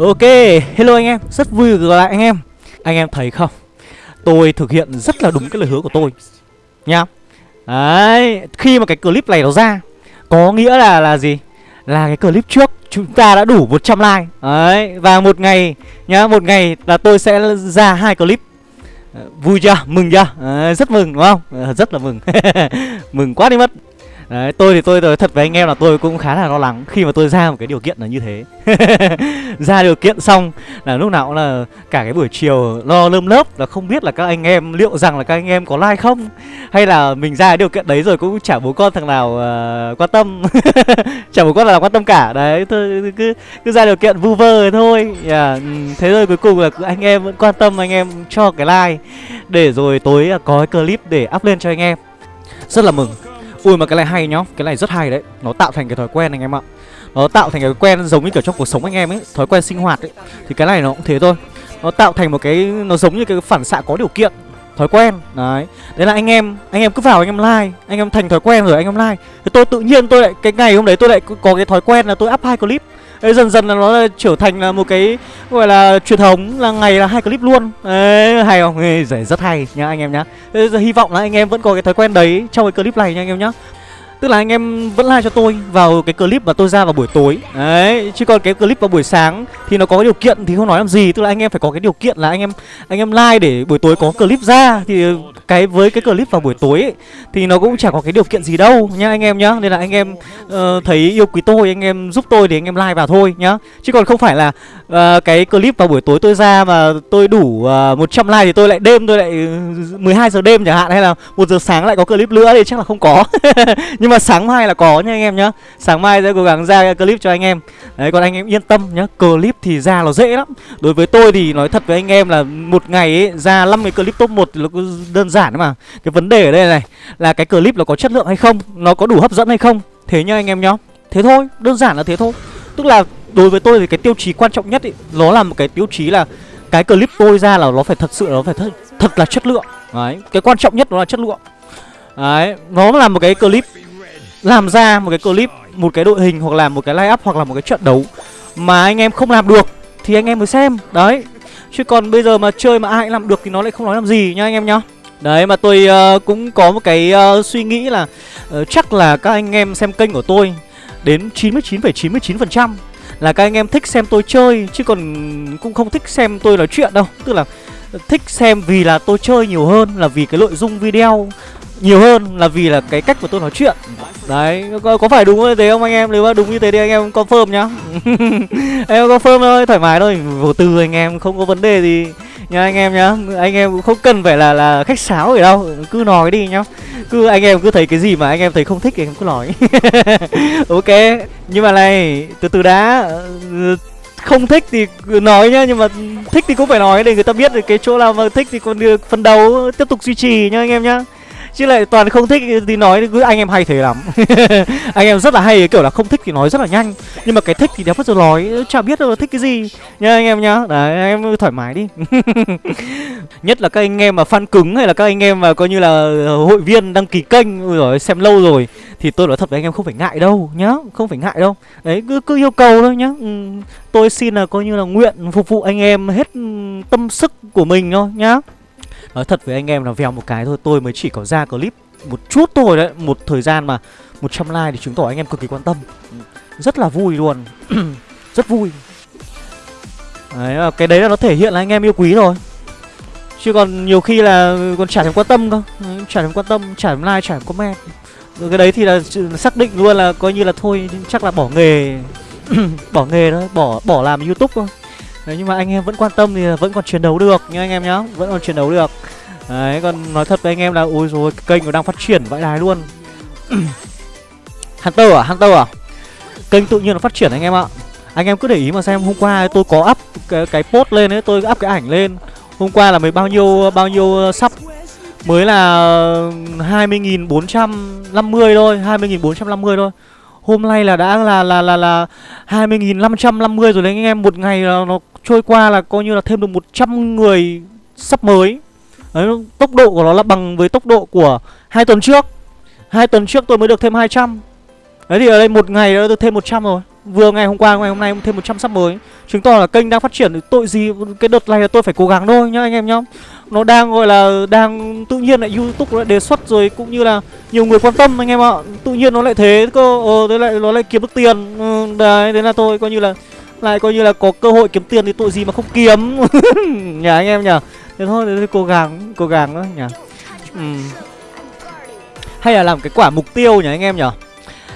Ok, hello anh em, rất vui được gặp lại anh em. Anh em thấy không, tôi thực hiện rất là đúng cái lời hứa của tôi. Nha. Đấy, khi mà cái clip này nó ra Có nghĩa là là gì? Là cái clip trước chúng ta đã đủ 100 like. Đấy, và một ngày nhá, một ngày là tôi sẽ ra hai clip. Ờ, vui chưa? Mừng chưa? Đấy, rất mừng đúng không? Ờ, rất là mừng. Mừng quá đi mất. Đấy, tôi thì tôi nói thật với anh em là tôi cũng khá là lo lắng khi mà tôi ra một cái điều kiện là như thế. Ra điều kiện xong là lúc nào cũng là cả cái buổi chiều lo lơm lớp là không biết là các anh em liệu rằng là các anh em có like không? Hay là mình ra cái điều kiện đấy rồi cũng chả bố con thằng nào uh, quan tâm. Chả bố con nào quan tâm cả. Đấy, thôi cứ cứ ra điều kiện vu vơ thôi. Yeah. Thế rồi cuối cùng là anh em vẫn quan tâm anh em cho cái like. Để rồi tối à, có cái clip để up lên cho anh em. Rất là mừng. Ui, mà cái này hay nhá. Cái này rất hay đấy. Nó tạo thành cái thói quen anh em ạ. Nó tạo thành cái quen giống như kiểu trong cuộc sống anh em ấy, Thói quen sinh hoạt ấy. Thì cái này nó cũng thế thôi. Nó tạo thành một cái, Nó giống như cái phản xạ có điều kiện. Thói quen. Đấy. Đấy là anh em Anh em cứ vào anh em like. Anh em thành thói quen rồi anh em like. Thì tôi tự nhiên tôi lại Cái ngày hôm đấy tôi lại có cái thói quen là tôi up hai clip. Đấy, dần dần là nó trở thành là một cái gọi là truyền thống là ngày là hai clip luôn. Đấy hay không? Ê, rất hay nhá anh em nhá. Giờ hy vọng là anh em vẫn có cái thói quen đấy trong cái clip này nha anh em nhá. Tức là anh em vẫn like cho tôi vào cái clip mà tôi ra vào buổi tối. Đấy, chứ còn cái clip vào buổi sáng thì nó có cái điều kiện thì không nói làm gì. Tức là anh em phải có cái điều kiện là anh em anh em like để buổi tối có clip ra Thì cái với cái clip vào buổi tối ấy, thì nó cũng chả có cái điều kiện gì đâu nhá anh em nhá. Nên là anh em uh, thấy yêu quý tôi, anh em giúp tôi thì anh em like vào thôi nhá. Chứ còn không phải là uh, cái clip vào buổi tối tôi ra mà tôi đủ ờ, uh, 100 like thì tôi lại đêm tôi lại ừ, 12 giờ đêm chẳng hạn Hay là một giờ sáng lại có clip nữa thì chắc là không có. Nhưng mà sáng mai là có nha anh em nhá. Sáng mai sẽ cố gắng ra clip cho anh em. Đấy còn anh em yên tâm nhá Clip thì ra nó dễ lắm. Đối với tôi thì nói thật với anh em là một ngày ấy, ra 5 cái clip top 1 thì nó đơn giản mà. Cái vấn đề ở đây này Là cái clip nó có chất lượng hay không Nó có đủ hấp dẫn hay không? Thế nha anh em nhá. Thế thôi đơn giản là thế thôi. Tức là đối với tôi thì cái tiêu chí quan trọng nhất ý, Nó là một cái tiêu chí là Cái clip tôi ra là nó phải thật sự nó phải thật, thật là chất lượng. Đấy Cái quan trọng nhất nó là chất lượng. Đấy Nó là một cái clip làm ra một cái clip một cái đội hình hoặc là một cái line up hoặc là một cái trận đấu mà anh em không làm được thì anh em mới xem. Đấy chứ còn bây giờ mà chơi mà ai làm được thì nó lại không nói làm gì nhá anh em nhá đấy mà tôi uh, cũng có một cái uh, suy nghĩ là uh, chắc là các anh em xem kênh của tôi đến 99,99% ,99 là các anh em thích xem tôi chơi chứ còn cũng không thích xem tôi nói chuyện đâu. Tức là thích xem vì là tôi chơi nhiều hơn là vì cái nội dung video nhiều hơn là vì là cái cách mà tôi nói chuyện. Đấy có, có phải đúng như thế không anh em? Nếu mà đúng như thế thì anh em confirm nhá. Em confirm thôi thoải mái thôi. Vô tư anh em không có vấn đề gì nha, anh em nhá. Anh em cũng không cần phải là là khách sáo gì đâu. Cứ nói đi nhá. Cứ anh em cứ thấy cái gì mà anh em thấy không thích thì em cứ nói. Ok. Nhưng mà này, từ từ đã. Ờ, không thích thì nói nhá. Nhưng mà thích thì cũng phải nói để người ta biết được cái chỗ nào mà thích thì còn được phần đầu tiếp tục duy trì nhá anh em nhá chứ lại toàn không thích thì nói cứ anh em hay thế lắm. Anh em rất là hay kiểu là không thích thì nói rất là nhanh. Nhưng mà cái thích thì đéo bắt giờ nói chả biết đâu thích cái gì. Nha anh em nhá. Đấy anh em thoải mái đi. Nhất là các anh em mà fan cứng hay là các anh em mà coi như là hội viên đăng ký kênh rồi xem lâu rồi thì tôi nói thật với anh em không phải ngại đâu nhá. Không phải ngại đâu. Đấy cứ cứ yêu cầu thôi nhá. Ừ, tôi xin là coi như là nguyện phục vụ anh em hết tâm sức của mình thôi nhá. Nói thật với anh em là vèo một cái thôi Tôi mới chỉ có ra clip một chút thôi đấy Một thời gian mà 100 like thì chứng tỏ anh em cực kỳ quan tâm. Rất là vui luôn. Rất vui. Đấy, cái đấy là nó thể hiện là anh em yêu quý rồi. Chứ còn nhiều khi là còn chả thèm quan tâm cơ. Chả thèm quan tâm, chả thèm like, chả thèm comment. Rồi Cái đấy thì là xác định luôn là coi như là thôi Chắc là bỏ nghề. Bỏ nghề thôi, bỏ bỏ làm youtube thôi. Đấy, nhưng mà anh em vẫn quan tâm thì vẫn còn chiến đấu được nha anh em nhá Vẫn còn chiến đấu được. Đấy, còn nói thật với anh em là Ôi rồi kênh nó đang phát triển vãi đài luôn. Hunter à, Hunter à? Kênh tự nhiên nó phát triển anh em ạ. Anh em cứ để ý mà xem hôm qua tôi có up cái, cái post lên ấy Tôi up cái ảnh lên. Hôm qua là mới bao nhiêu bao nhiêu ờ, sắp Mới là 20.450 thôi 20.450 thôi. Hôm nay là đã là là là là 20.550 rồi đấy anh em Một ngày là nó trôi qua là coi như là thêm được 100 người sắp mới. Đấy, tốc độ của nó là bằng với tốc độ của hai tuần trước. Hai tuần trước tôi mới được thêm 200 Đấy thì ở đây một ngày đã được thêm 100 rồi. Vừa ngày hôm qua, ngày hôm nay thêm 100 sắp mới. Chứng tỏ là kênh đang phát triển Tội gì cái đợt này là tôi phải cố gắng thôi nhá anh em nhá. Nó đang gọi là đang tự nhiên lại Youtube lại đề xuất rồi Cũng như là nhiều người quan tâm anh em ạ. Tự nhiên nó lại thế cơ Ờ thế lại nó lại kiếm được tiền. Ừ, Đấy thế là tôi coi như là lại coi như là có cơ hội kiếm tiền thì tội gì mà không kiếm. Nhà anh em nhỉ Thế thôi, thế thôi cố gắng, cố gắng thôi nhỉ ừ. Hay là làm cái quả mục tiêu nhỉ anh em nhỉ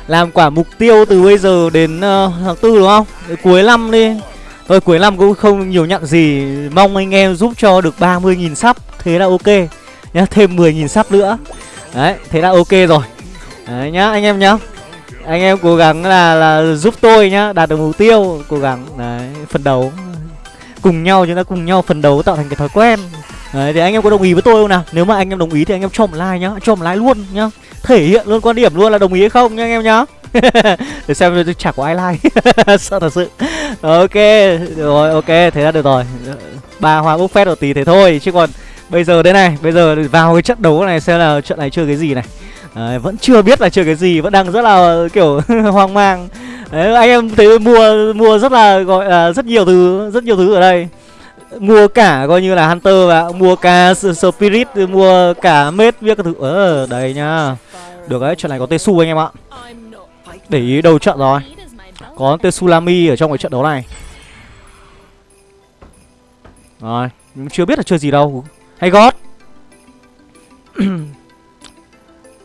Làm quả mục tiêu từ bây giờ đến uh, tháng tư đúng không? Đến Cuối năm đi. Rồi cuối năm cũng không nhiều nhận gì. Mong anh em giúp cho được 30.000 sắp. Thế là ok nhá. Thêm 10.000 sắp nữa. Đấy, thế là ok rồi. Đấy nhá, anh em nhá. Anh em cố gắng là là giúp tôi nhá Đạt được mục tiêu Cố gắng, đấy, phần đấu. Cùng nhau, chúng ta cùng nhau phần đấu tạo thành cái thói quen. Đấy, thì anh em có đồng ý với tôi không nào? Nếu mà anh em đồng ý thì anh em cho một like nhá Cho một like luôn nhá. Thể hiện luôn quan điểm luôn là đồng ý hay không nhá anh em nhá. Để xem chả có ai like. Sợ thật sự. Ok Rồi ok thế là được rồi. Ba hoa bốc phét một tí thế thôi. Chứ còn bây giờ đây này Bây giờ vào cái trận đấu này xem là trận này chơi cái gì này. Đấy, vẫn chưa biết là chơi cái gì vẫn đang rất là kiểu hoang mang. Đấy, anh em thấy mua mua rất là gọi là rất nhiều thứ rất nhiều thứ ở đây. Mua cả coi như là hunter và mua cả spirit mua cả mết biết các thứ. Ờ đây nhá. Được đấy trận này có tesu anh em ạ. Để ý đầu trận rồi. Có tesulami ở trong cái trận đấu này. Rồi Chưa biết là chơi gì đâu. Hay gót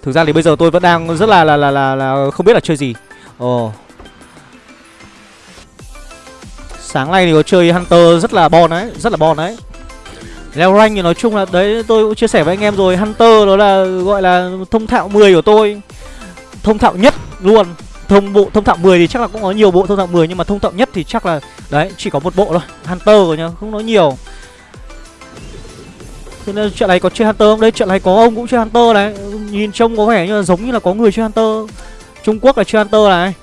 Thực ra thì bây giờ tôi vẫn đang rất là là là là, là không biết là chơi gì. Ồ. Sáng nay thì có chơi Hunter rất là bon đấy Rất là bon đấy. Leo rank thì nói chung là đấy tôi cũng chia sẻ với anh em rồi Hunter đó là gọi là thông thạo 10 của tôi. Thông thạo nhất luôn. Thông bộ thông thạo 10 thì chắc là cũng có nhiều bộ thông thạo 10 nhưng mà thông thạo nhất thì chắc là đấy chỉ có một bộ thôi hunter rồi nhá không nói nhiều thế nên chuyện này có chơi hunter không? Đây, chuyện này có ông cũng chơi hunter này. Nhìn trông có vẻ như là giống như là có người chơi hunter. Trung quốc là chơi hunter này.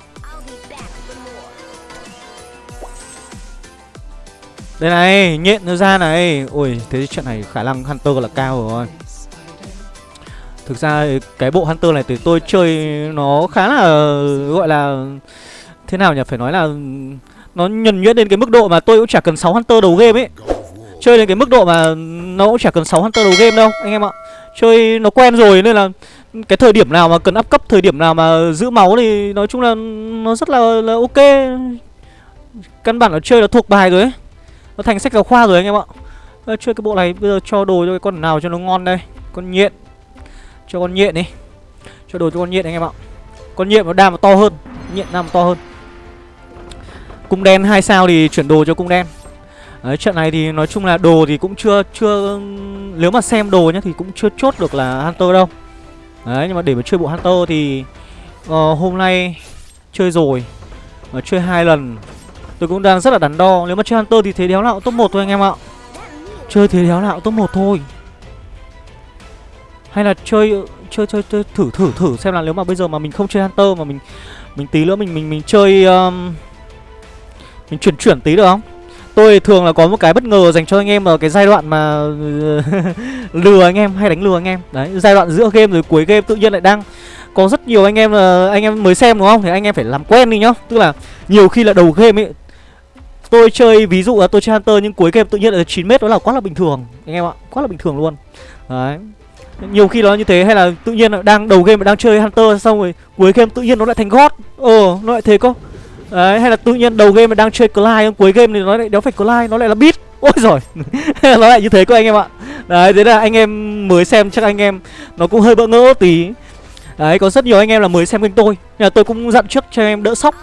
Đây này, nhện nó ra này. Ôi thế chuyện này khả năng hunter là cao rồi. Thực ra cái bộ Hunter này thì tôi chơi nó khá là, gọi là, thế nào nhỉ? Phải nói là nó nhuần nhuyễn đến cái mức độ mà tôi cũng chả cần 6 Hunter đầu game ấy. Chơi đến cái mức độ mà nó cũng chả cần 6 Hunter đầu game đâu anh em ạ. Chơi nó quen rồi nên là cái thời điểm nào mà cần up cấp, thời điểm nào mà giữ máu thì nói chung là nó rất là, là ok. Căn bản là chơi nó thuộc bài rồi ấy. Nó thành sách giáo khoa rồi anh em ạ. Chơi cái bộ này bây giờ cho đồ cho cái con nào cho nó ngon đây. Con nhện cho con nhện đi cho đồ cho con nhện anh em ạ con nhện nó đam nó to hơn nhện đam to hơn cung đen hai sao thì chuyển đồ cho cung đen Đấy, trận này thì nói chung là đồ thì cũng chưa chưa nếu mà xem đồ nhá thì cũng chưa chốt được là hunter đâu. Đấy nhưng mà để mà chơi bộ hunter thì uh, hôm nay chơi rồi mà chơi hai lần tôi cũng đang rất là đắn đo. Nếu mà chơi hunter thì thế đéo nào top một thôi anh em ạ. Chơi thế đéo nào top một thôi. Hay là chơi chơi chơi, chơi thử thử thử xem là nếu mà bây giờ mà mình không chơi hunter mà mình mình tí nữa mình mình mình chơi um, mình chuyển chuyển tí được không? Tôi thường là có một cái bất ngờ dành cho anh em ở cái giai đoạn mà, lừa anh em, hay đánh lừa anh em. Đấy, giai đoạn giữa game rồi cuối game tự nhiên lại đang có rất nhiều anh em là, anh em mới xem đúng không? Thì anh em phải làm quen đi nhá. Tức là nhiều khi là đầu game ấy, tôi chơi ví dụ là tôi chơi hunter nhưng cuối game tự nhiên là 9 mét, đó là quá là bình thường, anh em ạ. Quá là bình thường luôn. Đấy. Nhiều khi nó như thế hay là tự nhiên là đang đầu game mà đang chơi hunter xong rồi cuối game tự nhiên nó lại thành god. Ờ nó lại thế cơ đấy hay là tự nhiên đầu game mà đang chơi Clyde cuối game thì nó lại đéo phải Clyde nó lại là beat. Ôi rồi nó lại như thế cơ anh em ạ. Đấy thế là anh em mới xem chắc anh em nó cũng hơi bỡ ngỡ tí. Đấy có rất nhiều anh em là mới xem kênh tôi. Nhưng mà tôi cũng dặn trước cho em đỡ sốc.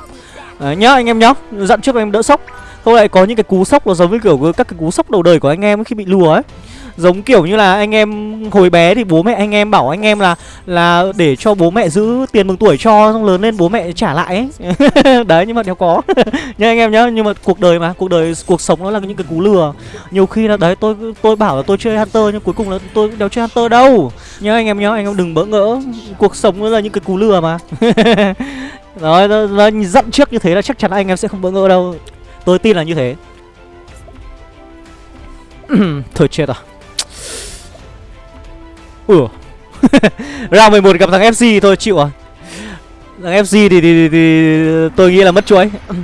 Đấy, nhá anh em nhá dặn trước anh em đỡ sốc. Không lại có những cái cú sốc nó giống với kiểu các cái cú sốc đầu đời của anh em khi bị lùa ấy giống kiểu như là anh em hồi bé thì bố mẹ anh em bảo anh em là là để cho bố mẹ giữ tiền mừng tuổi cho xong lớn lên bố mẹ trả lại ấy. Đấy nhưng mà đéo có. Nha anh em nhá nhưng mà cuộc đời mà cuộc đời cuộc sống nó là những cái cú lừa. Nhiều khi là đấy tôi tôi bảo là tôi chơi hunter nhưng cuối cùng là tôi đéo chơi hunter đâu. Nhá anh em nhá anh em đừng bỡ ngỡ. Cuộc sống nó là những cái cú lừa mà. Rồi nó, nó dặn trước như thế là chắc chắn anh em sẽ không bỡ ngỡ đâu. Tôi tin là như thế. Thôi chết à ủa Round 11 gặp thằng FC thôi chịu à. Thằng fc thì, thì, thì, thì tôi nghĩ là mất chuỗi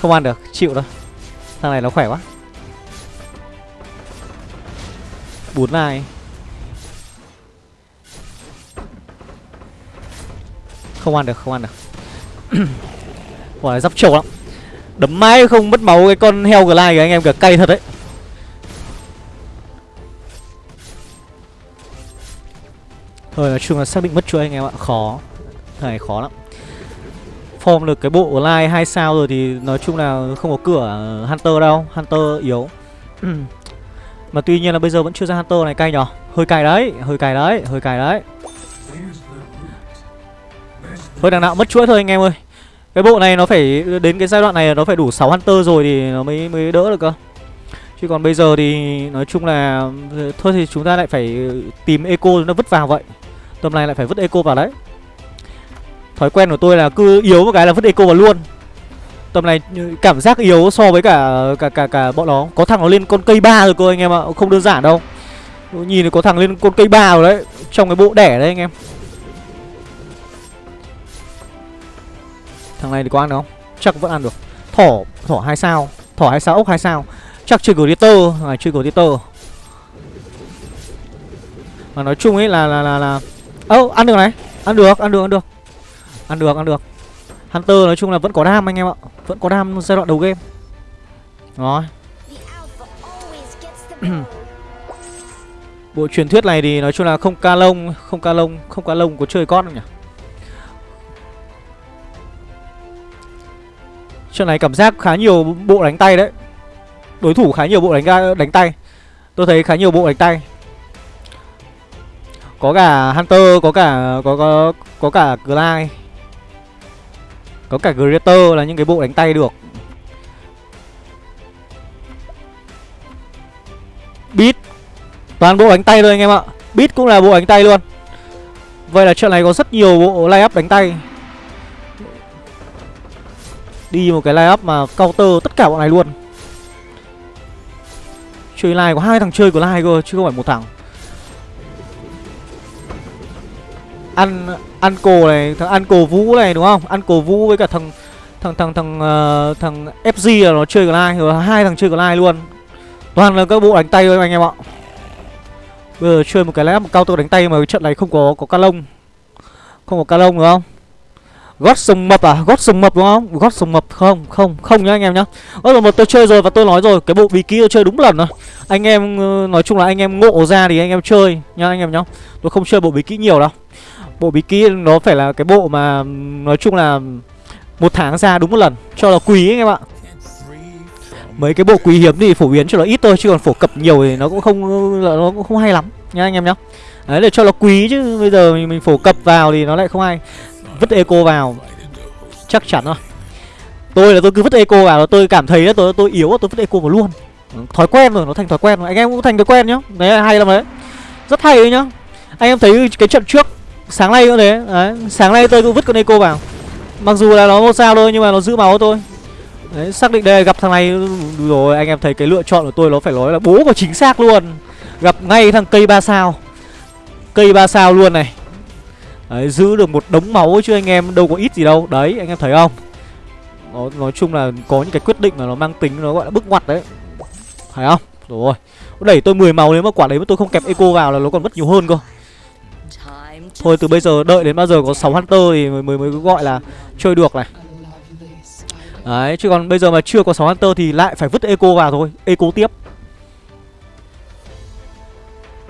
không ăn được chịu đâu thằng này nó khỏe quá. Bốn này không ăn được không ăn được. Quả này dắp trâu lắm. Đấm mãi không mất máu cái con heo glide kìa anh em kìa cay thật đấy. Thôi nói chung là xác định mất chuỗi anh em ạ Khó. Thằng này khó lắm. Form được cái bộ line 2 sao rồi thì nói chung là không có cửa Hunter đâu Hunter yếu. Mà tuy nhiên là bây giờ vẫn chưa ra Hunter này cay nhở Hơi cay đấy, hơi cay đấy, hơi cay đấy. Thôi đằng nào mất chuỗi thôi anh em ơi. Cái bộ này nó phải đến cái giai đoạn này nó phải đủ 6 Hunter rồi thì nó mới mới đỡ được cơ. Chứ còn bây giờ thì nói chung là Thôi thì chúng ta lại phải tìm eco nó vứt vào vậy. Tầm này lại phải vứt eco vào đấy. Thói quen của tôi là cứ yếu một cái là vứt eco vào luôn. Tầm này cảm giác yếu so với cả cả cả cả bọn nó. Có thằng nó lên con cây ba rồi cô anh em ạ Không đơn giản đâu. Nhìn có thằng lên con cây ba rồi đấy Trong cái bộ đẻ đấy anh em. Thằng này thì có ăn được không? Chắc vẫn ăn được. Thỏ, thỏ hai sao Thỏ hai sao, ốc hai sao. Chắc chơi Glitter, này chơi Glitter Mà nói chung ấy là là là là Ơ, oh, ăn được này. Ăn được, ăn được, ăn được. Ăn được, ăn được. Hunter nói chung là vẫn có đam anh em ạ. Vẫn có đam giai đoạn đầu game. Rồi. Bộ truyền thuyết này thì nói chung là không ca lông Không ca lông, không ca lông có chơi con không nhỉ? Trận này cảm giác khá nhiều bộ đánh tay đấy. Đối thủ khá nhiều bộ đánh đánh tay. Tôi thấy khá nhiều bộ đánh tay. Có cả Hunter, có cả có có có cả Glide Có cả Greater là những cái bộ đánh tay được. Beat. Toàn bộ đánh tay thôi anh em ạ. Beat cũng là bộ đánh tay luôn. Vậy là trận này có rất nhiều bộ lay up đánh tay. Đi một cái lay up mà counter tất cả bọn này luôn. Chơi line có hai thằng chơi của line cơ chứ không phải một thằng. Ăn ăn cổ này, thằng ăn cổ Vũ này đúng không? Ăn cổ Vũ với cả thằng thằng thằng thằng uh, thằng FG là nó chơi của rồi hai thằng chơi của luôn. Toàn là các bộ đánh tay thôi anh em ạ. Bây giờ chơi một cái lẽ một cao tôi đánh tay mà cái trận này không có có ca lông. Không có ca lông đúng không? Gót sông mập à? Gót sông mập đúng không? Gót sông mập không, không, không nhá anh em nhá. Gót sông mập tôi chơi rồi và tôi nói rồi, cái bộ bí kí tôi chơi đúng lần rồi. Anh em ờ, nói chung là anh em ngộ ra thì anh em chơi nhá anh em nhá. Tôi không chơi bộ bí kỹ nhiều đâu. Bộ bí kỹ nó phải là cái bộ mà nói chung là một tháng ra đúng một lần cho là quý anh em ạ. Mấy cái bộ quý hiếm thì phổ biến cho nó ít thôi chứ còn phổ cập nhiều thì nó cũng không nó cũng không hay lắm nha anh em nhá. Đấy để cho nó quý chứ bây giờ mình, mình phổ cập vào thì nó lại không hay vứt eco vào. Chắc chắn rồi. Tôi là tôi cứ vứt eco vào là tôi cảm thấy là tôi tôi yếu tôi vứt eco vào luôn. Thói quen rồi nó thành thói quen rồi. Anh em cũng thành thói quen nhá. Đấy hay lắm đấy. Rất hay đấy nhá. Anh em thấy cái trận trước sáng nay cũng thế. Đấy sáng nay tôi cũng vứt con eco vào. Mặc dù là nó một sao thôi nhưng mà nó giữ máu tôi đấy xác định đây gặp thằng này rồi anh em thấy cái lựa chọn của tôi nó phải nói là bố của chính xác luôn. Gặp ngay thằng cây ba sao. Cây ba sao luôn này. Đấy, giữ được một đống máu chứ anh em đâu có ít gì đâu. Đấy, anh em thấy không? Nó, Nói chung là có những cái quyết định mà nó mang tính Nó gọi là bức ngoặt đấy. Thấy không? Rồi Đẩy tôi 10 máu nếu mà quả đấy mà tôi không kẹp eco vào là nó còn mất nhiều hơn cơ. Thôi từ bây giờ đợi đến bao giờ có 6 Hunter thì mới, mới, mới gọi là chơi được này Đấy, chứ còn bây giờ mà chưa có 6 Hunter thì lại phải vứt eco vào thôi Eco tiếp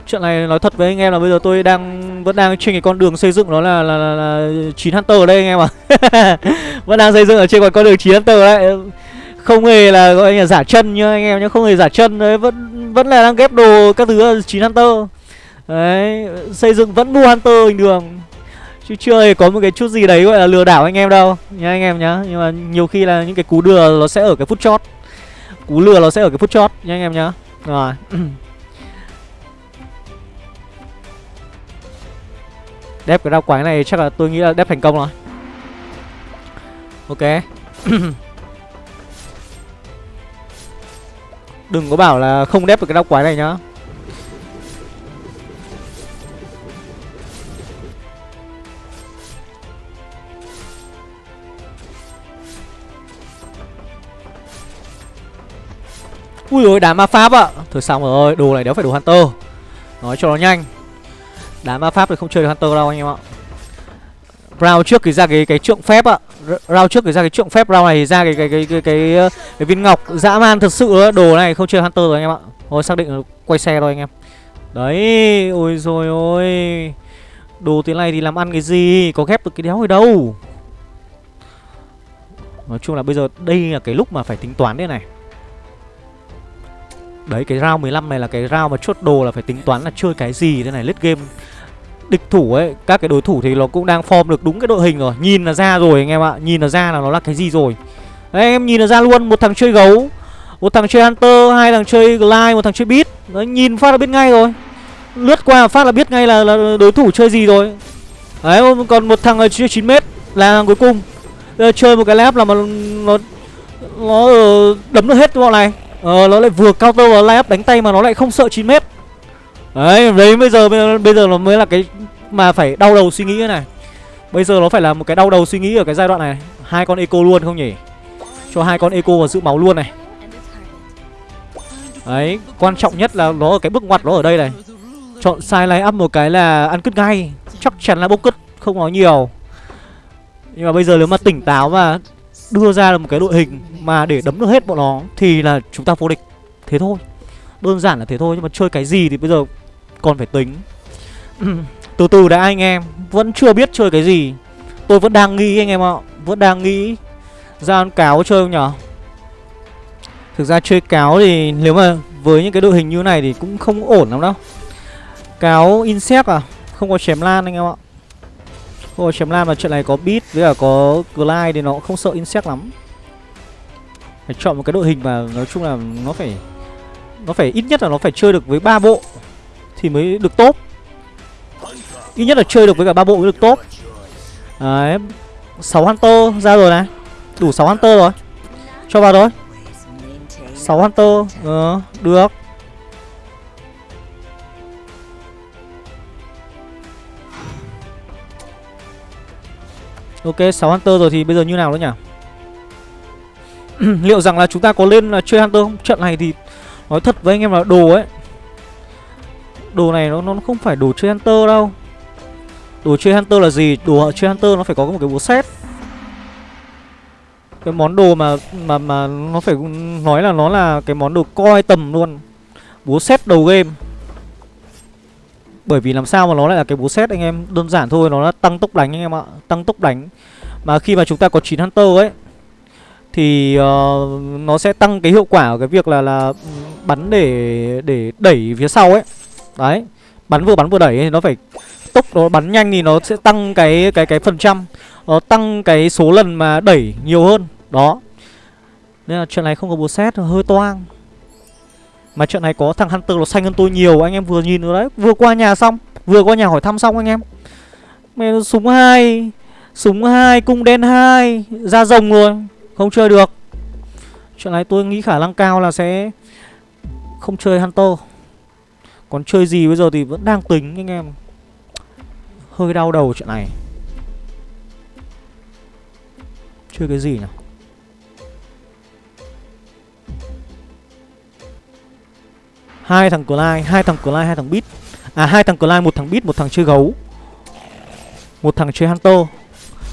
Chuyện này nói thật với anh em là bây giờ tôi đang vẫn đang trên cái con đường xây dựng đó là là, là, là 9 Hunter ở đây anh em ạ. À. vẫn đang xây dựng ở trên con đường 9 Hunter đấy. Không hề là gọi là giả chân nhá anh em nhá, không hề giả chân đấy, vẫn vẫn là đang ghép đồ các thứ 9 Hunter. Đấy, xây dựng vẫn mua Hunter bình thường. Chứ chưa hề có một cái chút gì đấy gọi là lừa đảo anh em đâu. Nhá anh em nhá Nhưng mà nhiều khi là những cái cú lừa nó sẽ ở cái phút chót. Cú lừa nó sẽ ở cái phút chót nhá anh em nhá. Rồi. Đép cái đao quái này chắc là tôi nghĩ là đép thành công rồi. Ok. Đừng có bảo là không đép được cái đao quái này nhá. Ui ơi, đá ma pháp ạ. Thôi xong rồi đồ này đéo phải đồ Hunter. Nói cho nó nhanh. Đá ma pháp thì không chơi được Hunter đâu anh em ạ. Round trước thì ra cái cái trượng phép ạ. Round trước thì ra cái trượng phép Round này thì ra cái cái cái cái cái, cái, cái viên ngọc dã man thật sự Đồ này không chơi Hunter rồi anh em ạ. Thôi xác định quay xe thôi anh em. Đấy Ôi rồi ôi Đồ thế này thì làm ăn cái gì? Có ghép được cái đéo ở đâu. Nói chung là bây giờ đây là cái lúc mà phải tính toán đấy này. Đấy cái round 15 này là cái round mà chốt đồ là phải tính toán là chơi cái gì thế này lết game Địch thủ ấy, các cái đối thủ thì nó cũng đang form được đúng cái đội hình rồi. Nhìn là ra rồi anh em ạ, nhìn là ra là nó là cái gì rồi. Đấy em nhìn là ra luôn, một thằng chơi gấu Một thằng chơi Hunter, hai thằng chơi Glide, một thằng chơi Beat. Đấy nhìn phát là biết ngay rồi. Lướt qua phát là biết ngay là, là đối thủ chơi gì rồi. Đấy còn một thằng chơi 9m là thằng cuối cùng. Chơi một cái lab là mà nó nó ờ, đấm được hết bọn này. Ờ nó lại vừa counter vào layup đánh tay mà nó lại không sợ 9 mét. Đấy đấy bây giờ bây giờ nó mới là cái mà phải đau đầu suy nghĩ thế này. Bây giờ nó phải là một cái đau đầu suy nghĩ ở cái giai đoạn này. Hai con eco luôn không nhỉ? Cho hai con eco vào giữ máu luôn này. Đấy, Quan trọng nhất là nó ở cái bước ngoặt nó ở đây này. Chọn sai lay up một cái là ăn cứt ngay Chắc chắn là bốc cứt, Không nói nhiều. Nhưng mà bây giờ nếu mà tỉnh táo mà đưa ra được một cái đội hình mà để đấm được hết bọn nó thì là chúng ta vô địch. Thế thôi. Đơn giản là thế thôi, nhưng mà chơi cái gì thì bây giờ còn phải tính. Từ từ đã anh em, vẫn chưa biết chơi cái gì. Tôi vẫn đang nghĩ anh em ạ, vẫn đang nghĩ ra con cáo chơi không nhở? Thực ra chơi cáo thì nếu mà với những cái đội hình như này thì cũng không ổn lắm đâu. Cáo insect à? Không có chém lan anh em ạ. Ôi chém lam là trận này có beat với cả có glide thì nó không sợ insect lắm. Phải chọn một cái đội hình mà nói chung là nó phải Nó phải ít nhất là nó phải chơi được với ba bộ Thì mới được tốt Ít nhất là chơi được với cả ba bộ mới được tốt Đấy 6 Hunter ra rồi này. Đủ 6 Hunter rồi. Cho vào thôi. 6 Hunter Ờ được. Ok 6 Hunter rồi thì bây giờ như nào nữa nhỉ? Liệu rằng là chúng ta có lên là chơi Hunter không? Trận này thì Nói thật với anh em là đồ ấy. Đồ này nó, nó không phải đồ chơi Hunter đâu. Đồ chơi Hunter là gì? Đồ chơi Hunter nó phải có một cái búa set Cái món đồ mà Mà mà nó phải nói là nó là Cái món đồ coi tầm luôn. Búa set đầu game bởi vì làm sao mà nó lại là cái bố xét anh em? Đơn giản thôi nó là tăng tốc đánh anh em ạ. Tăng tốc đánh. Mà khi mà chúng ta có 9 Hunter ấy Thì uh, nó sẽ tăng cái hiệu quả của cái việc là là bắn để để đẩy phía sau ấy. Đấy Bắn vừa bắn vừa đẩy thì nó phải tốc nó bắn nhanh thì nó sẽ tăng cái cái cái phần trăm. Nó tăng cái số lần mà đẩy nhiều hơn. Đó. Nên là chuyện này không có bố xét hơi toang mà trận này có thằng Hunter nó xanh hơn tôi nhiều, Anh em vừa nhìn rồi đấy. Vừa qua nhà xong, Vừa qua nhà hỏi thăm xong anh em. Mẹ súng hai Súng hai, cung đen hai, Ra rồng rồi, Không chơi được. Trận này tôi nghĩ khả năng cao là sẽ Không chơi Hunter. Còn chơi gì bây giờ thì vẫn đang tính anh em. Hơi đau đầu trận này. Chơi cái gì nào hai thằng Clyde, hai thằng Clyde, hai thằng bit, À hai thằng Clyde, một thằng bit, một thằng chơi gấu. Một thằng chơi Hunter,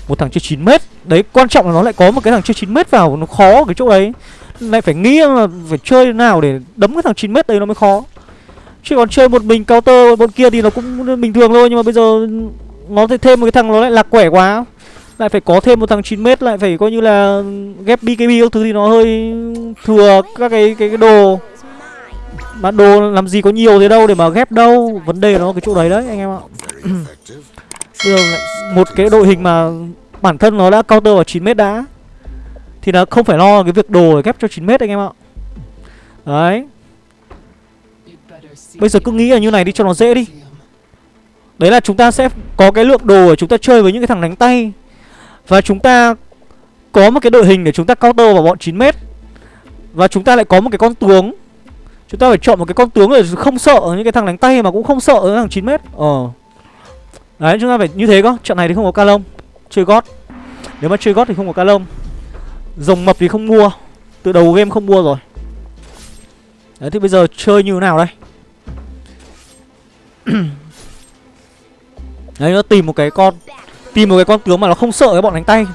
một thằng chơi 9 mét. Đấy, quan trọng là nó lại có một cái thằng chơi 9 mét vào, nó khó cái chỗ đấy. Lại phải nghĩ là phải chơi nào để đấm cái thằng 9 mét đấy nó mới khó. Chứ còn chơi một mình counter bọn kia thì nó cũng bình thường thôi nhưng mà bây giờ nó thêm một cái thằng nó lại lạc quẻ quá. Lại phải có thêm một thằng 9 mét lại phải coi như là ghép BKB các thứ thì nó hơi thừa các cái cái, cái đồ mà đồ làm gì có nhiều thế đâu để mà ghép đâu. Vấn đề nó cái chỗ đấy đấy anh em ạ. Bây giờ một cái đội hình mà bản thân nó đã counter vào 9m đã Thì nó không phải lo cái việc đồ để ghép cho 9m anh em ạ. Đấy. Bây giờ cứ nghĩ là như này đi cho nó dễ đi. Đấy là chúng ta sẽ có cái lượng đồ để chúng ta chơi với những cái thằng đánh tay. Và chúng ta có một cái đội hình để chúng ta counter vào bọn 9m Và chúng ta lại có một cái con tướng Chúng ta phải chọn một cái con tướng để không sợ, những cái thằng đánh tay mà cũng không sợ những thằng 9 mét. Ờ. Đấy, chúng ta phải như thế cơ, Trận này thì không có ca lông, Chơi gót. Nếu mà chơi gót thì không có ca lông. Rồng mập thì không mua Từ đầu game không mua rồi. Đấy, thì bây giờ chơi như thế nào đây? Đấy, nó tìm một cái con, Tìm một cái con tướng mà nó không sợ cái bọn đánh tay.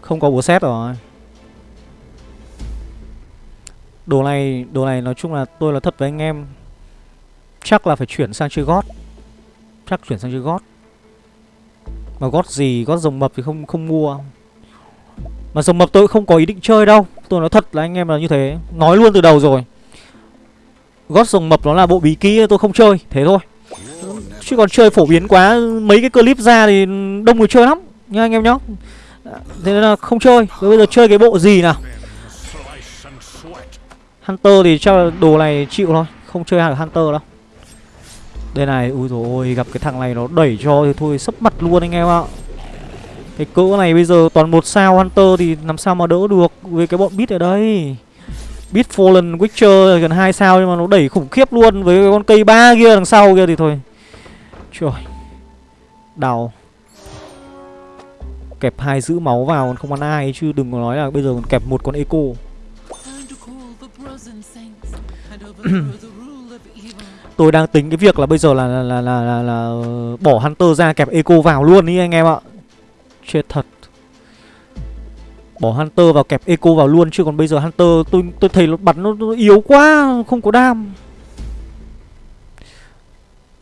Không có búa xét rồi. Đồ này Đồ này nói chung là tôi là thật với anh em. Chắc là phải chuyển sang chơi gót. Chắc chuyển sang chơi gót. Mà gót gì, Gót rồng mập thì không không mua. Mà rồng mập tôi không có ý định chơi đâu. Tôi nói thật là anh em là như thế. Nói luôn từ đầu rồi. Gót rồng mập nó là bộ bí kỹ, tôi không chơi. Thế thôi. Chứ còn chơi phổ biến quá, Mấy cái clip ra thì đông người chơi lắm. Nha anh em nhá. Thế nên là không chơi. Bây giờ chơi cái bộ gì nào? Hunter thì chắc là đồ này chịu thôi Không chơi hàng Hunter đâu Đây này, ui dồi ôi, gặp cái thằng này nó đẩy cho thì thôi sấp mặt luôn anh em ạ Cái cỡ này bây giờ toàn một sao Hunter thì làm sao mà đỡ được Với cái bọn bit ở đây Beat Fallen Witcher gần 2 sao nhưng mà nó đẩy khủng khiếp luôn với cái con cây ba kia đằng sau kia thì thôi. Trời. Đào. Kẹp hai giữ máu vào còn không ăn ai chứ đừng có nói là bây giờ còn kẹp một con eco. Tôi đang tính cái việc là bây giờ là là là là, là, là bỏ Hunter ra kẹp eco vào luôn đi anh em ạ. Chết thật. Bỏ Hunter vào kẹp Eco vào luôn Chứ còn bây giờ Hunter tôi tôi thấy nó bắn nó, nó yếu quá Không có đam.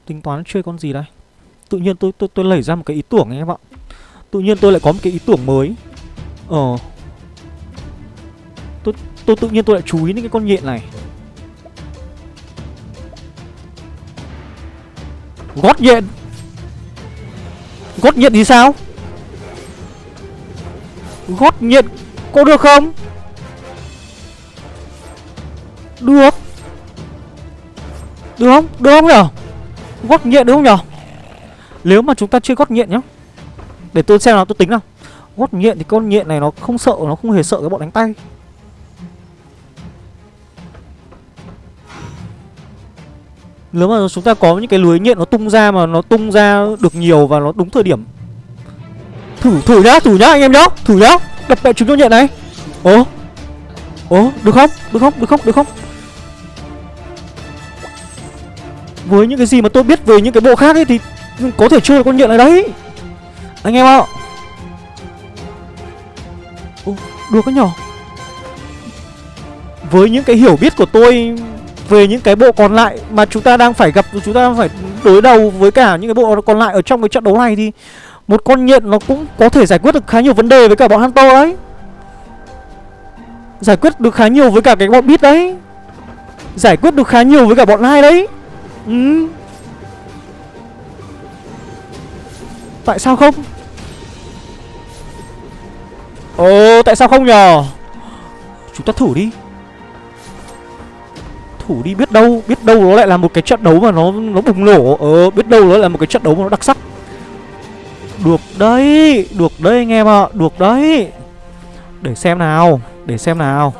Tính toán chơi con gì đây? Tự nhiên tôi tôi tôi lấy ra một cái ý tưởng anh em ạ. Tự nhiên tôi lại có một cái ý tưởng mới. Ờ Tôi, tự nhiên tôi lại chú ý đến cái con nhện này. Gót nhện. Gót nhện thì sao? Gót nhện Có được không? Được. Được không? Được không nhở? Gót nhện được không nhở? Nếu mà chúng ta chơi gót nhện nhá. Để tôi xem nào tôi tính nào. Gót nhện thì con nhện này nó không sợ Nó không hề sợ cái bọn đánh tay. Nếu mà chúng ta có những cái lưới nhện nó tung ra mà nó tung ra được nhiều và nó đúng thời điểm. Thử thử nhá, thử nhá anh em nhá Thử nhá, đập đại chúng cho nhện này. Ồ Ồ, được không, được không, được không, được không? Với những cái gì mà tôi biết về những cái bộ khác ấy thì Có thể chơi được con nhện này đấy. Anh em ạ. Ồ, được cái nhỏ. Với những cái hiểu biết của tôi về những cái bộ còn lại mà chúng ta đang phải gặp, chúng ta đang phải đối đầu với cả những cái bộ còn lại ở trong cái trận đấu này thì một con nhện nó cũng có thể giải quyết được khá nhiều vấn đề với cả bọn Hunter đấy. Giải quyết được khá nhiều với cả cái bọn Beat đấy. Giải quyết được khá nhiều với cả bọn hai đấy. Ừ. Tại sao không? Ồ, tại sao không nhờ? Chúng ta thử đi thủ đi, biết đâu Biết đâu nó lại là một cái trận đấu mà nó nó bùng nổ. Ờ biết đâu nó là một cái trận đấu mà nó đặc sắc. Được đấy Được đấy anh em ạ à. Được đấy. Để xem nào, Để xem nào.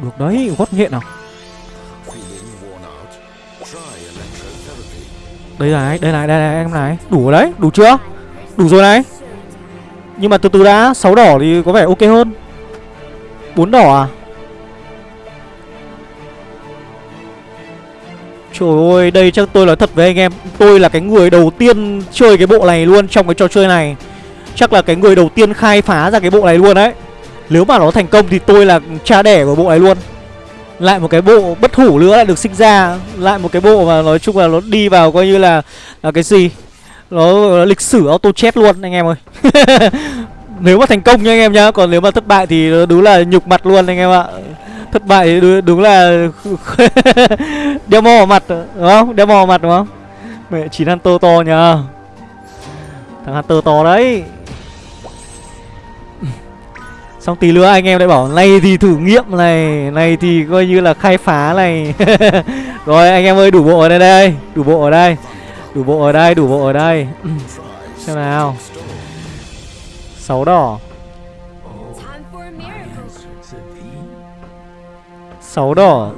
Được đấy, Gót nhện nào. Đây này Đây này Đây này, em này. Đủ đấy, Đủ chưa? Đủ rồi này. Nhưng mà từ từ đã, sáu đỏ thì có vẻ ok hơn bốn đỏ à? Trời ơi, đây chắc tôi nói thật với anh em. Tôi là cái người đầu tiên chơi cái bộ này luôn trong cái trò chơi này. Chắc là cái người đầu tiên khai phá ra cái bộ này luôn đấy. Nếu mà nó thành công thì tôi là cha đẻ của bộ này luôn. Lại một cái bộ bất hủ nữa lại được sinh ra. Lại một cái bộ mà nói chung là nó đi vào coi như là là cái gì? Nó, nó lịch sử auto chết luôn anh em ơi. Nếu mà thành công nha anh em nhá Còn nếu mà thất bại thì đúng là nhục mặt luôn anh em ạ. Thất bại đúng, đúng là đeo mò mặt đúng không? Đeo mò mặt đúng không? Mẹ chín hunter to nhờ. Thằng hunter to đấy. Xong tí nữa anh em lại bảo này thì thử nghiệm này này thì coi như là khai phá này. Rồi anh em ơi đủ bộ ở đây đây đủ bộ ở đây đủ bộ ở đây đủ bộ ở đây. Xem nào sáu đỏ. Sáu đỏ.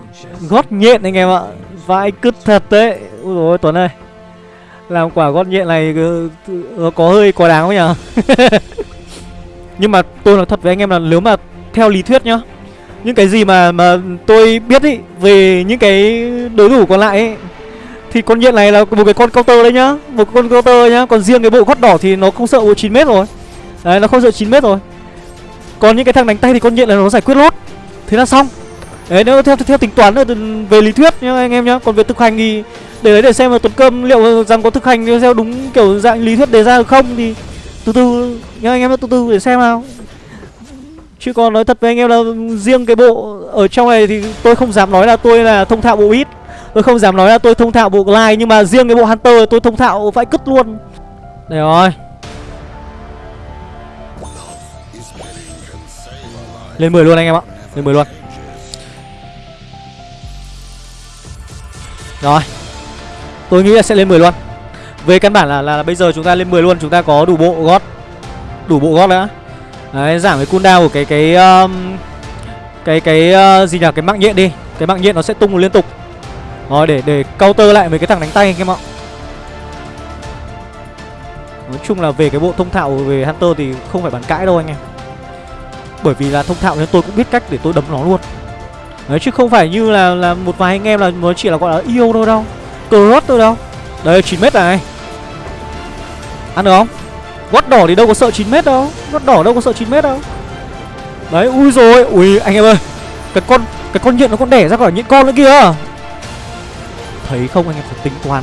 Gót nhện anh em ạ. Vãi cứt thật đấy. Ui rồi tuấn ơi. Làm quả gót nhện này ừ, ừ, ừ, có hơi quá đáng không nhỉ? Nhưng mà tôi nói thật với anh em là nếu mà theo lý thuyết nhá, Những cái gì mà mà tôi biết ý, Về những cái đối thủ còn lại ấy Thì con nhện này là một cái con counter đấy nhá. Một con counter nhá. Còn riêng cái bộ gót đỏ thì nó không sợ bộ 9 mét rồi. Đấy, nó không sợ 9 mét rồi. Còn những cái thằng đánh tay thì con nhện là nó giải quyết lốt Thế là xong. Đấy, nếu theo theo tính toán về lý thuyết nhá, anh em nhá. Còn về thực hành thì để đấy để xem là Tuấn Cơm liệu rằng có thực hành theo đúng kiểu dạng lý thuyết đề ra không thì từ từ nhá, anh em từ từ để xem nào. Chứ còn nói thật với anh em là riêng cái bộ ở trong này thì tôi không dám nói là tôi là thông thạo bộ ít. Tôi không dám nói là tôi thông thạo bộ glide nhưng mà riêng cái bộ hunter tôi thông thạo vãi cứt luôn. Đây rồi. Lên 10 luôn anh em ạ. Lên 10 luôn. Rồi. Tôi nghĩ là sẽ lên 10 luôn. Về căn bản là, là, là bây giờ chúng ta lên 10 luôn Chúng ta có đủ bộ gót. Đủ bộ gót nữa Đấy giảm cái cooldown của cái cái um, Cái cái uh, gì nhỉ? Cái mạng nhện đi. Cái mạng nhện nó sẽ tung liên tục. Rồi để để counter lại mấy cái thằng đánh tay anh em ạ. Nói chung là về cái bộ thông thạo về Hunter thì không phải bàn cãi đâu anh em. Bởi vì là thông thạo nên tôi cũng biết cách để tôi đấm nó luôn. Đấy, chứ không phải như là là một vài anh em là nó chỉ là gọi là yêu thôi đâu cờ rốt tôi đâu. Đây 9 mét này. Ăn được không? Gót đỏ thì đâu có sợ 9 mét đâu Gót đỏ đâu có sợ 9 mét đâu. Đấy, ui rồi Ui, anh em ơi. Cái con cái con nhện nó còn đẻ ra khỏi những con nữa kìa. Thấy không, anh em phải tính toán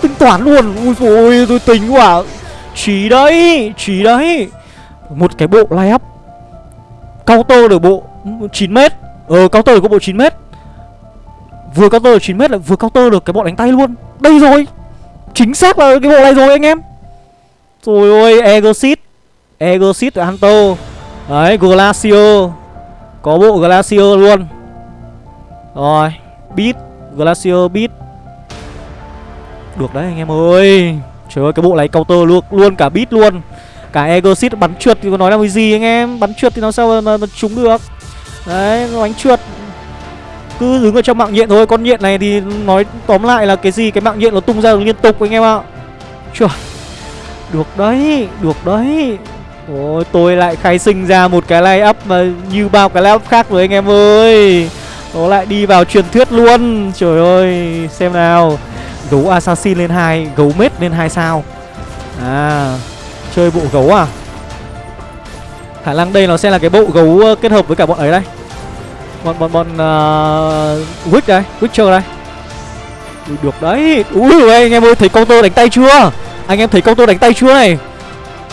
Tính toán luôn. Ui rồi tôi tính quả Trí đấy Trí đấy. Một cái bộ lay up. Cao tô được bộ 9m Ờ counter được có bộ 9m Vừa cao tô được 9m lại vừa cao tô được cái bọn đánh tay luôn. Đây rồi. Chính xác là cái bộ này rồi anh em. Rồi ôi Egosit Egosit ở Hunter. Đấy, Glacio. Có bộ Glacio luôn. Rồi, Beat. Glacio, Beat. Được đấy, anh em ơi. Trời ơi, cái bộ này counter luôn luôn cả beat luôn. Cả Egosit bắn trượt thì có nói là cái gì anh em? Bắn trượt thì nó sao mà, mà, trúng được? Đấy nó bắn trượt. Cứ đứng ở trong mạng nhện thôi con nhện này thì nói tóm lại là cái gì? Cái mạng nhện nó tung ra được liên tục anh em ạ. Trời được đấy được đấy. Ôi tôi lại khai sinh ra một cái line up mà như bao cái line up khác rồi anh em ơi. Nó lại đi vào truyền thuyết luôn. Trời ơi xem nào. Gấu assassin lên hai Gấu mết lên hai sao. À. Chơi bộ gấu à? Khả năng đây nó sẽ là cái bộ gấu ờ, kết hợp với cả bọn ấy đây. Bọn bọn bọn uh, Witch đây Witcher đây. Ui, được đấy. Ui anh em ơi thấy con tôi đánh tay chưa? Anh em thấy con tôi đánh tay chưa này?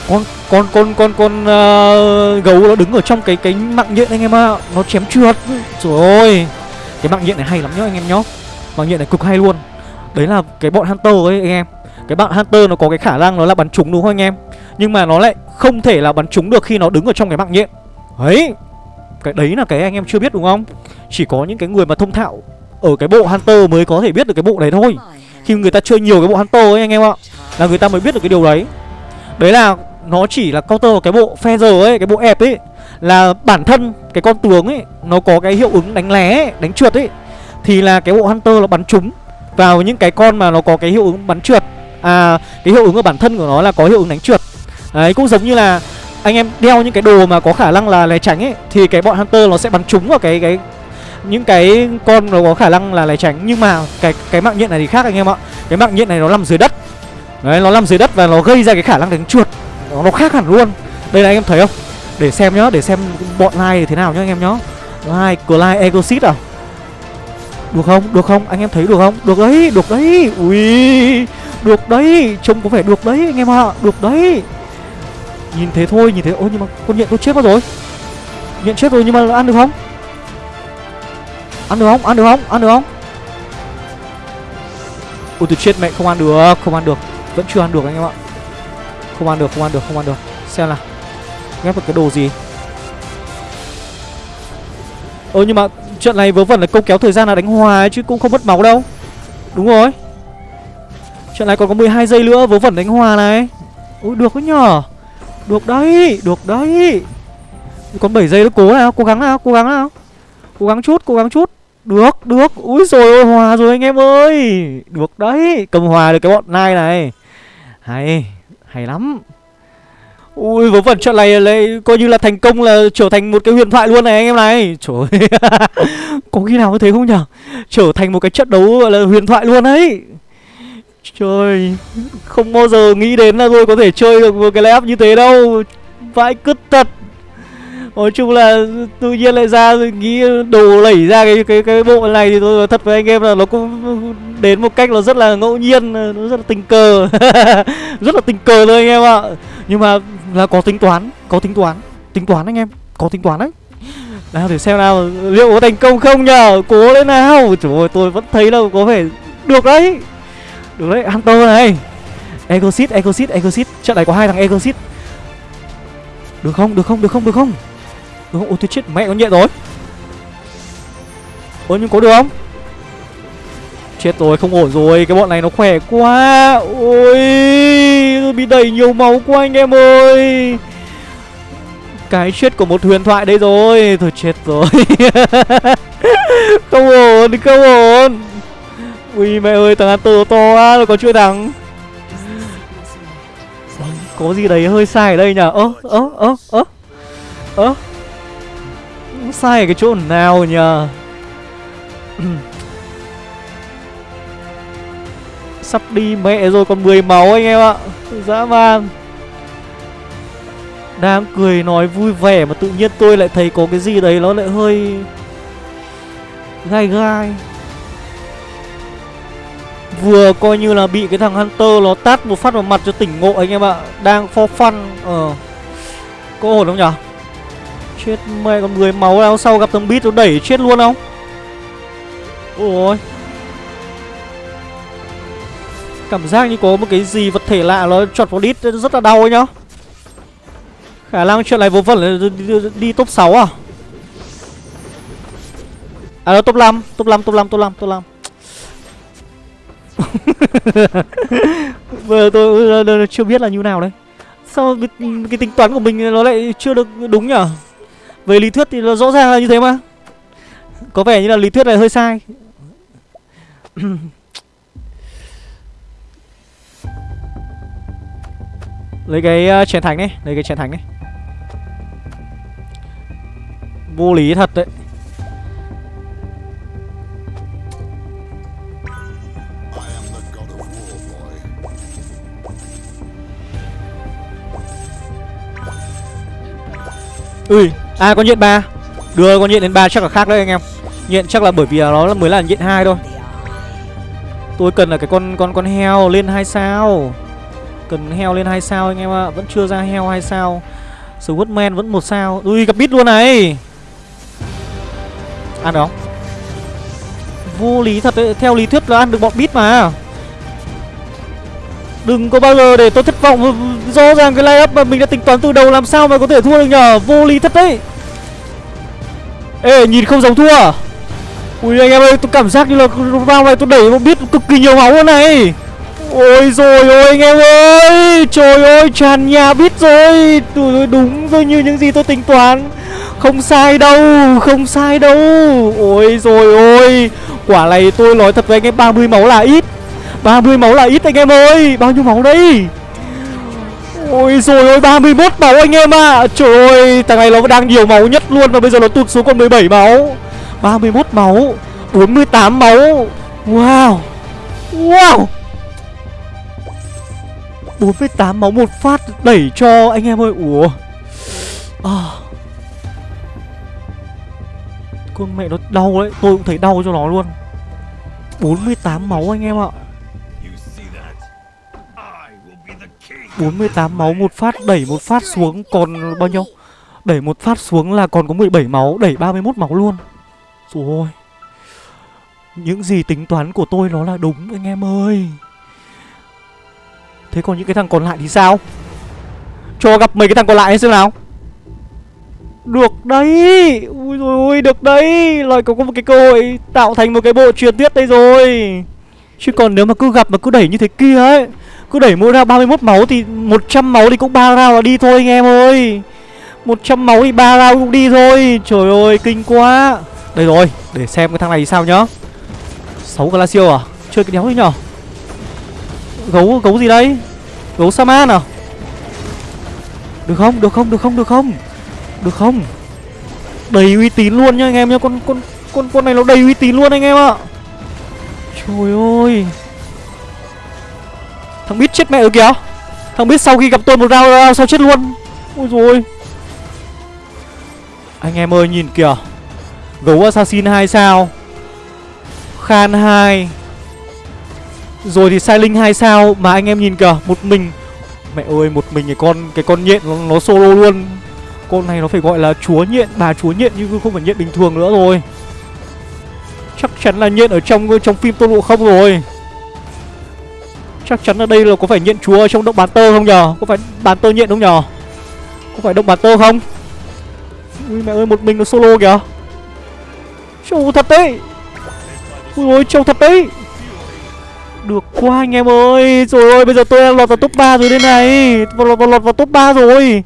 Con con con con con uh, gấu nó đứng ở trong cái cái mạng nhện anh em ạ. Nó chém trượt. Rồi ơi. Cái mạng nhện này hay lắm nhá anh em nhá. Mạng nhện này cực hay luôn. Đấy là cái bọn hunter ấy anh em cái bạn hunter nó có cái khả năng nó là bắn trúng đúng không anh em? Nhưng mà nó lại không thể là bắn trúng được khi nó đứng ở trong cái mạng nhện. Ấy cái đấy là cái anh em chưa biết đúng không? Chỉ có những cái người mà thông thạo Ở cái bộ Hunter mới có thể biết được cái bộ đấy thôi. Khi người ta chơi nhiều cái bộ Hunter ấy anh em ạ Là người ta mới biết được cái điều đấy. Đấy là nó chỉ là counter cái bộ Feather ấy Cái bộ ép ấy Là bản thân cái con tướng ấy Nó có cái hiệu ứng đánh lé, ấy, đánh trượt ấy Thì là cái bộ Hunter nó bắn trúng Vào những cái con mà nó có cái hiệu ứng bắn trượt. À cái hiệu ứng ở bản thân của nó là có hiệu ứng đánh trượt. Đấy cũng giống như là anh em đeo những cái đồ mà có khả năng là né tránh ấy thì cái bọn hunter nó sẽ bắn trúng vào cái cái những cái con nó có khả năng là né tránh nhưng mà cái cái mạng nhện này thì khác anh em ạ. Cái mạng nhện này nó nằm dưới đất. Đấy nó nằm dưới đất và nó gây ra cái khả năng đánh chuột nó, nó khác hẳn luôn. Đây là anh em thấy không? Để xem nhá để xem bọn lai thế nào nhá anh em nhá. Lai Clyde Egosit à? Được không? Được không? Anh em thấy được không? Được đấy được đấy. Ui được đấy trông có vẻ được đấy anh em ạ được đấy. Nhìn thế thôi, nhìn thế. Ôi nhưng mà con nhện tôi chết mất rồi. Nhện chết rồi nhưng mà ăn được không? Ăn được không, ăn được không, ăn được không? Ôi tôi chết mẹ không ăn được, không ăn được. Vẫn chưa ăn được anh em ạ. Không ăn được, không ăn được, không ăn được. Xem nào. Ghép được cái đồ gì? Ơ nhưng mà trận này vớ vẩn là câu kéo thời gian là đánh hòa chứ cũng không mất máu đâu. Đúng rồi. Trận này còn có 12 giây nữa vớ vẩn đánh hòa này. Ui được đấy nhở. Được đấy, được đấy. Còn 7 giây nữa cố nào, cố gắng nào, cố gắng nào. Cố gắng chút, cố gắng chút. Được, được, úi rồi ôi hòa rồi anh em ơi. Được đấy, cầm hòa được cái bọn nai này. Hay Hay lắm. Ui vớ vẩn trận này lại coi như là thành công là trở thành một cái huyền thoại luôn này anh em này. Trời ơi. Có khi nào như thế không nhở? Trở thành một cái trận đấu gọi là huyền thoại luôn đấy. Trời Không bao giờ nghĩ đến là tôi có thể chơi được một cái layup như thế đâu Vãi cứt thật Nói chung là tự nhiên lại ra nghĩ đồ lẩy ra cái cái cái bộ này thì tôi thật với anh em là nó cũng đến một cách nó rất là ngẫu nhiên, nó rất là tình cờ. rất là tình cờ thôi anh em ạ. Nhưng mà là có tính toán, có tính toán, tính toán anh em, có tính toán đấy. Nào để xem nào liệu có thành công không nhờ Cố lên nào Trời ơi tôi vẫn thấy là có vẻ được đấy được đấy Hunter này. Egosit, Egosit, Egosit Trận này có hai thằng Egosit Được không, được không, được không, được không? Được không? Ôi tôi chết mẹ con nhện rồi. Ôi nhưng có được không? Chết rồi không ổn rồi. Cái bọn này nó khỏe quá. Ôi Tôi bị đẩy nhiều máu quá anh em ơi. Cái chết của một huyền thoại đây rồi. Thôi chết rồi. Không ổn không ổn. Ui, mẹ ơi, thằng Hunter to quá rồi có chuỗi thằng vâng, Có gì đấy hơi sai ở đây nhở Ơ ơ ơ ơ Ơ. Sai ở cái chỗ nào nhờ Sắp đi mẹ rồi, còn 10 máu anh em ạ. Dã man. Đang cười nói vui vẻ mà tự nhiên tôi lại thấy có cái gì đấy nó lại hơi Gai gai. Vừa coi như là bị cái thằng Hunter nó tát một phát vào mặt cho tỉnh ngộ anh em ạ. Đang for fun Ờ. Có ổn không nhở? Chết mẹ con người máu nào sau gặp thằng Beat nó đẩy chết luôn không? Ôi. Cảm giác như có một cái gì vật thể lạ nó chọt vào đít rất là đau ấy nhá Khả năng chuyện này vô vẩn là đi, đi, đi top 6 à? À đó top 5 Top 5 top 5 top 5 top 5 Bây giờ tôi, tôi chưa biết là như nào đấy. Sao cái, cái tính toán của mình nó lại chưa được đúng nhở? Về lý thuyết thì nó rõ ràng là như thế mà. Có vẻ như là lý thuyết này hơi sai. Lấy cái ờ, chén thánh đi Lấy cái chén thánh đi. Vô lý thật đấy. Ui À con nhện ba. Đưa con nhện đến ba chắc là khác đấy anh em. Nhện chắc là bởi vì nó là mới là nhện hai thôi. Tôi cần là cái con con con heo lên hai sao. Cần heo lên hai sao anh em ạ. Vẫn chưa ra heo hai sao. Swordman vẫn một sao. Ui, gặp bít luôn này. Ăn được không? Vô lý thật đấy. Theo lý thuyết là ăn được bọn bít mà. Đừng có bao giờ để tôi thất vọng. Rõ ràng cái layup mà mình đã tính toán từ đầu Làm sao mà có thể thua được nhờ? Vô lý thật đấy. Ê, nhìn không giống thua à? Ui, anh em ơi, tôi cảm giác như là Round này tôi đẩy một biết cực kỳ nhiều máu luôn này. Ôi rồi ôi, anh em ơi. Trời ơi, tràn nhà biết rồi. Tôi đúng rồi như những gì tôi tính toán. Không sai đâu, Không sai đâu. Ôi rồi ôi. Quả này tôi nói thật với anh em 30 máu là ít. 30 máu là ít anh em ơi. Bao nhiêu máu đây? Ôi rồi ôi 31 máu anh em ạ. À. Trời ơi, thằng này nó đang nhiều máu nhất luôn Và bây giờ nó tụt xuống còn 17 máu. 31 máu 48 máu. Wow. Wow. 48 máu một phát đẩy cho anh em ơi. Ủa. À. Con mẹ nó đau đấy, Tôi cũng thấy đau cho nó luôn. 48 máu anh em ạ. 48 máu, một phát, đẩy một phát xuống, còn bao nhiêu? Đẩy một phát xuống là còn có 17 máu, Đẩy 31 máu luôn. Rồi Những gì tính toán của tôi nó là đúng, anh em ơi. Thế còn những cái thằng còn lại thì sao? Cho gặp mấy cái thằng còn lại xem nào. Được đấy. Ui rồi ôi, được đấy. Lại có một cái cơ hội tạo thành một cái bộ truyền thuyết đây rồi. Chứ còn nếu mà cứ gặp mà cứ đẩy như thế kia ấy cứ đẩy mỗi ra 31 máu thì 100 máu thì cũng ba round là đi thôi anh em ơi. 100 máu thì ba round cũng đi thôi. Trời ơi kinh quá. Đây rồi để xem cái thằng này sao nhá. 6 Glacio à? Chơi cái đéo đấy nhở? Gấu gấu gì đây? Gấu Saman nào Được không, được không, được không, được không? Được không? Đầy uy tín luôn nhá anh em nhá. Con con con con này nó đầy uy tín luôn anh em ạ. Trời ơi. Thằng biết chết mẹ ở kìa. Thằng biết sau khi gặp tôi một round, round sao chết luôn? Ôi rồi Anh em ơi nhìn kìa. Gấu Assassin 2 sao? Khan 2 Rồi thì Sai Linh 2 sao Mà anh em nhìn kìa Một mình. Mẹ ơi một mình cái con cái con nhện nó, nó solo luôn. Con này nó phải gọi là chúa nhện Bà chúa nhện nhưng không phải nhện bình thường nữa rồi. Chắc chắn là nhện ở trong ờ, trong phim Tôn Ngộ Không rồi. Chắc chắn là đây là có phải nhện chúa ở trong động bán tơ không nhờ? Có phải bán tơ nhện không nhờ? Có phải động bán tơ không? Ui mẹ ơi một mình nó solo kìa. Trâu thật đấy. Ui ôi trâu thật đấy. Được quá anh em ơi. Rồi ơi bây giờ tôi đang lọt vào top 3 rồi đây này. Lọt, lọt, lọt vào top 3 rồi.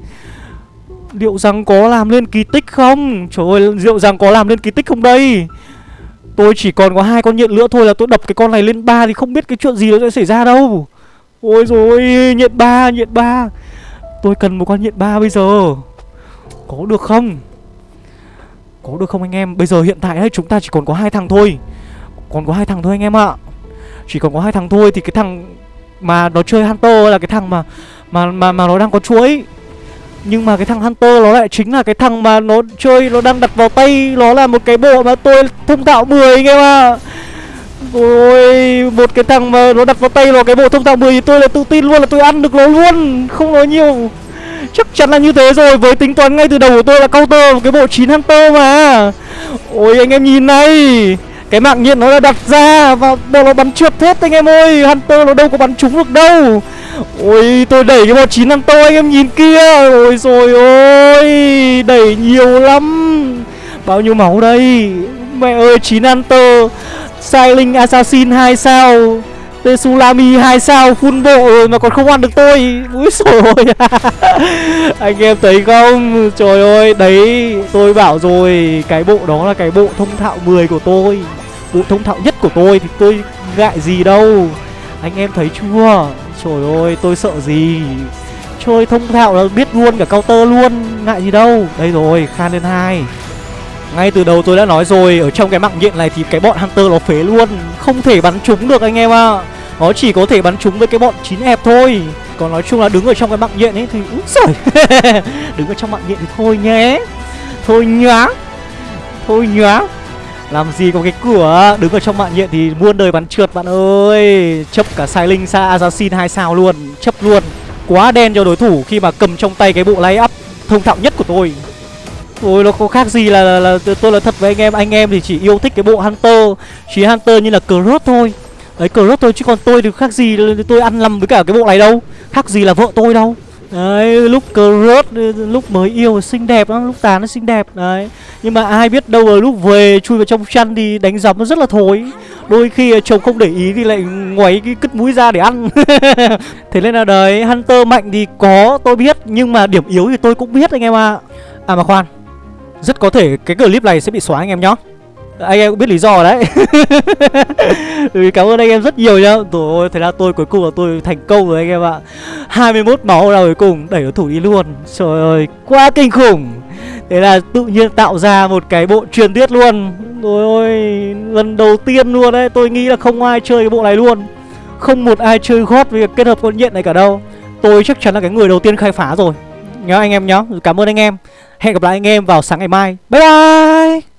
Liệu rằng có làm lên kỳ tích không? Trời ơi liệu rằng có làm lên kỳ tích không đây? Tôi chỉ còn có hai con nhện nữa thôi là tôi đập cái con này lên ba thì không biết cái chuyện gì nó sẽ xảy ra đâu. Ôi rồi nhện ba, nhện ba. Tôi cần một con nhện ba bây giờ. Có được không? Có được không anh em? Bây giờ hiện tại ấy, chúng ta chỉ còn có hai thằng thôi. Còn có hai thằng thôi anh em ạ. Chỉ còn có hai thằng thôi thì cái thằng mà nó chơi Hunter là cái thằng mà mà mà mà nó đang có chuối nhưng mà cái thằng Hunter nó lại chính là cái thằng mà nó chơi, Nó đang đặt vào tay, Nó là một cái bộ mà tôi thông thạo 10 anh em ạ. À. Một cái thằng mà nó đặt vào tay nó cái bộ thông thạo 10 thì tôi là tự tin luôn, là tôi ăn được nó luôn, Không nói nhiều. Chắc chắn là như thế rồi, Với tính toán ngay từ đầu của tôi là counter cái bộ 9 Hunter mà. Ôi, anh em nhìn này, cái mạng nhiệt nó đã đặt ra Và bộ nó bắn trượt hết anh em ơi. Hunter nó đâu có bắn trúng được đâu. Ôi, tôi đẩy cái một chín năm tôi anh em nhìn kia. Ôi rồi ôi, Đẩy nhiều lắm. Bao nhiêu máu đây? Mẹ ơi 9 Hunter Silent Assassin 2 sao? Tsunami 2 sao? Full bộ rồi mà còn không ăn được tôi. Úi rồi Anh em thấy không? Trời ơi, đấy, tôi bảo rồi, Cái bộ đó là cái bộ thông thạo 10 của tôi. Bộ thông thạo nhất của tôi thì tôi ngại gì đâu. Anh em thấy chưa? Trời ơi, tôi sợ gì? Chơi thông thạo là biết luôn cả counter luôn, Ngại gì đâu. Đây rồi, Khan lên hai. Ngay từ đầu tôi đã nói rồi, Ở trong cái mạng nhện này thì cái bọn Hunter nó phế luôn. Không thể bắn trúng được anh em ạ. À. Nó chỉ có thể bắn trúng với cái bọn chín ép thôi. Còn nói chung là đứng ở trong cái mạng nhện ấy thì, Úi giời. Đứng ở trong mạng nhện thì thôi nhé. Thôi nhá. Thôi nhá làm gì có cái cửa? Đứng ở trong mạng nhện thì muôn đời bắn trượt bạn ơi. Chấp cả sai linh xa Assassin 2 sao luôn. Chấp luôn. Quá đen cho đối thủ khi mà cầm trong tay cái bộ lay up thông thạo nhất của tôi. Ôi nó có khác gì là, là, là tôi là thật với anh em. Anh em thì chỉ yêu thích cái bộ Hunter. Chỉ Hunter như là Cross thôi. Đấy Cross thôi chứ còn tôi thì khác gì. Tôi ăn lầm với cả cái bộ này đâu. Khác gì là vợ tôi đâu. Đấy, lúc Cross lúc mới yêu xinh đẹp lắm, lúc tàn nó xinh đẹp Đấy, nhưng mà ai biết đâu là lúc về chui vào trong chăn thì đánh giấm nó rất là thối. Đôi khi chồng không để ý thì lại ngoáy cái cứt mũi ra để ăn. Thế nên là đấy, Hunter mạnh thì có tôi biết Nhưng mà điểm yếu thì tôi cũng biết anh em ạ. À. à mà khoan Rất có thể cái clip này sẽ bị xóa anh em nhá anh em cũng biết lý do đấy. Ừ, Cảm ơn anh em rất nhiều nhá. Rồi thế là tôi cuối cùng là tôi thành công rồi anh em ạ. 21 máu là cuối cùng đẩy đối thủ đi luôn. Trời ơi quá kinh khủng. Thế là tự nhiên tạo ra một cái bộ truyền tiết luôn. Rồi ôi Lần đầu tiên luôn đấy. Tôi nghĩ là không ai chơi cái bộ này luôn. Không một ai chơi gót với kết hợp con nhện này cả đâu. Tôi chắc chắn là cái người đầu tiên khai phá rồi. Nhớ anh em nhá. Cảm ơn anh em. Hẹn gặp lại anh em vào sáng ngày mai. Bye bye!